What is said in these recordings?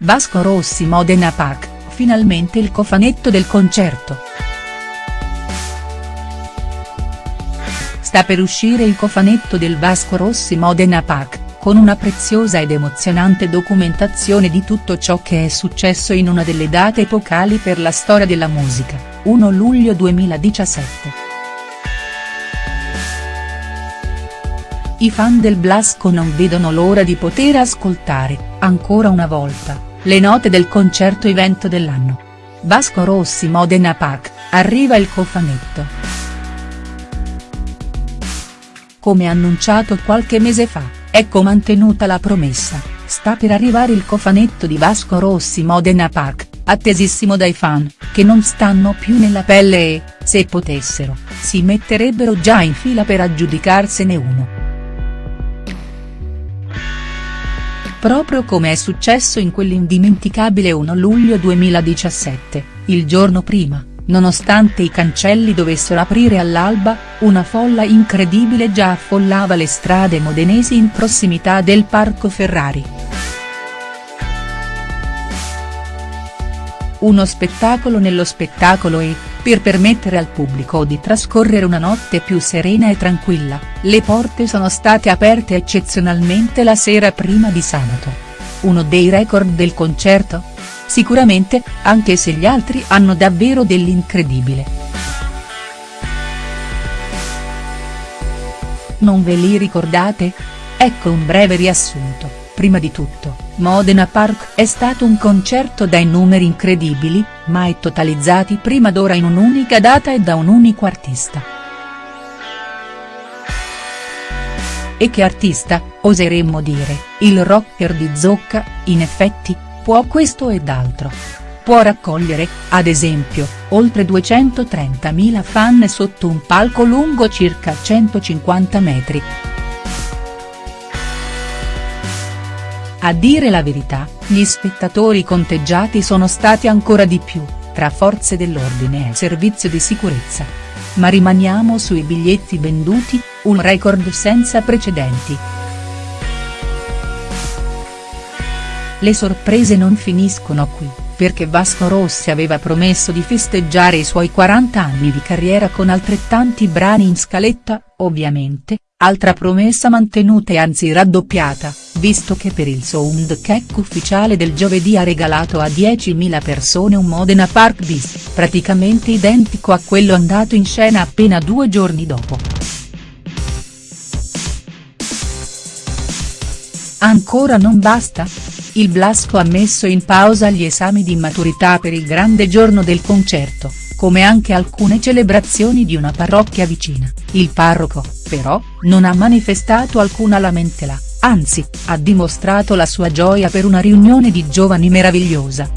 Vasco Rossi Modena Pac, finalmente il cofanetto del concerto. Sta per uscire il cofanetto del Vasco Rossi Modena Pac, con una preziosa ed emozionante documentazione di tutto ciò che è successo in una delle date epocali per la storia della musica, 1 luglio 2017. I fan del Blasco non vedono l'ora di poter ascoltare, ancora una volta, le note del concerto evento dell'anno. Vasco Rossi Modena Pac, arriva il cofanetto. Come annunciato qualche mese fa, ecco mantenuta la promessa, sta per arrivare il cofanetto di Vasco Rossi Modena Pac, attesissimo dai fan, che non stanno più nella pelle e, se potessero, si metterebbero già in fila per aggiudicarsene uno. Proprio come è successo in quell'indimenticabile 1 luglio 2017, il giorno prima, nonostante i cancelli dovessero aprire all'alba, una folla incredibile già affollava le strade modenesi in prossimità del Parco Ferrari. Uno spettacolo nello spettacolo e, per permettere al pubblico di trascorrere una notte più serena e tranquilla, le porte sono state aperte eccezionalmente la sera prima di sabato. Uno dei record del concerto? Sicuramente, anche se gli altri hanno davvero dell'incredibile. Non ve li ricordate? Ecco un breve riassunto, prima di tutto. Modena Park è stato un concerto dai numeri incredibili, mai totalizzati prima d'ora in un'unica data e da un unico artista. E che artista, oseremmo dire, il rocker di Zocca, in effetti, può questo ed altro. Può raccogliere, ad esempio, oltre 230.000 fan sotto un palco lungo circa 150 metri. A dire la verità, gli spettatori conteggiati sono stati ancora di più, tra forze dell'ordine e servizio di sicurezza. Ma rimaniamo sui biglietti venduti, un record senza precedenti. Le sorprese non finiscono qui, perché Vasco Rossi aveva promesso di festeggiare i suoi 40 anni di carriera con altrettanti brani in scaletta, ovviamente, altra promessa mantenuta e anzi raddoppiata visto che per il soundcheck ufficiale del giovedì ha regalato a 10.000 persone un Modena Park bis, praticamente identico a quello andato in scena appena due giorni dopo. Ancora non basta? Il Blasco ha messo in pausa gli esami di maturità per il grande giorno del concerto, come anche alcune celebrazioni di una parrocchia vicina, il parroco, però, non ha manifestato alcuna lamentela anzi, ha dimostrato la sua gioia per una riunione di giovani meravigliosa.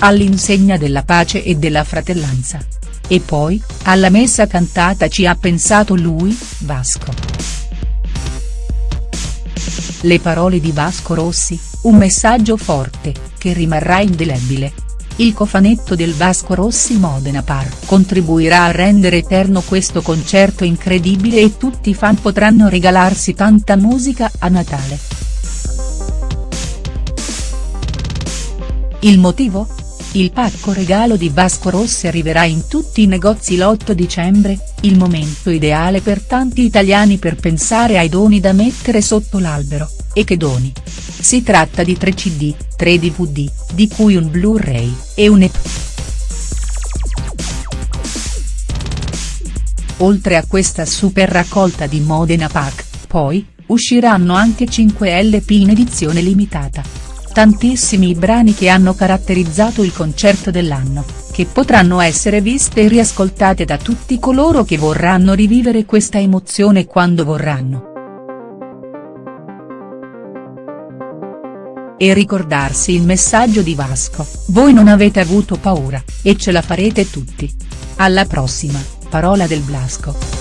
All'insegna della pace e della fratellanza. E poi, alla messa cantata ci ha pensato lui, Vasco. Le parole di Vasco Rossi, un messaggio forte, che rimarrà indelebile, il cofanetto del Vasco Rossi Modena Park contribuirà a rendere eterno questo concerto incredibile e tutti i fan potranno regalarsi tanta musica a Natale. Il motivo? Il pacco regalo di Vasco Rossi arriverà in tutti i negozi l'8 dicembre, il momento ideale per tanti italiani per pensare ai doni da mettere sotto l'albero, e che doni? Si tratta di 3 cd, 3 dvd, di cui un blu-ray, e un EP. Oltre a questa super raccolta di Modena Pack, poi, usciranno anche 5 LP in edizione limitata. Tantissimi i brani che hanno caratterizzato il concerto dell'anno, che potranno essere viste e riascoltate da tutti coloro che vorranno rivivere questa emozione quando vorranno. e ricordarsi il messaggio di Vasco, voi non avete avuto paura, e ce la farete tutti. Alla prossima, parola del Blasco.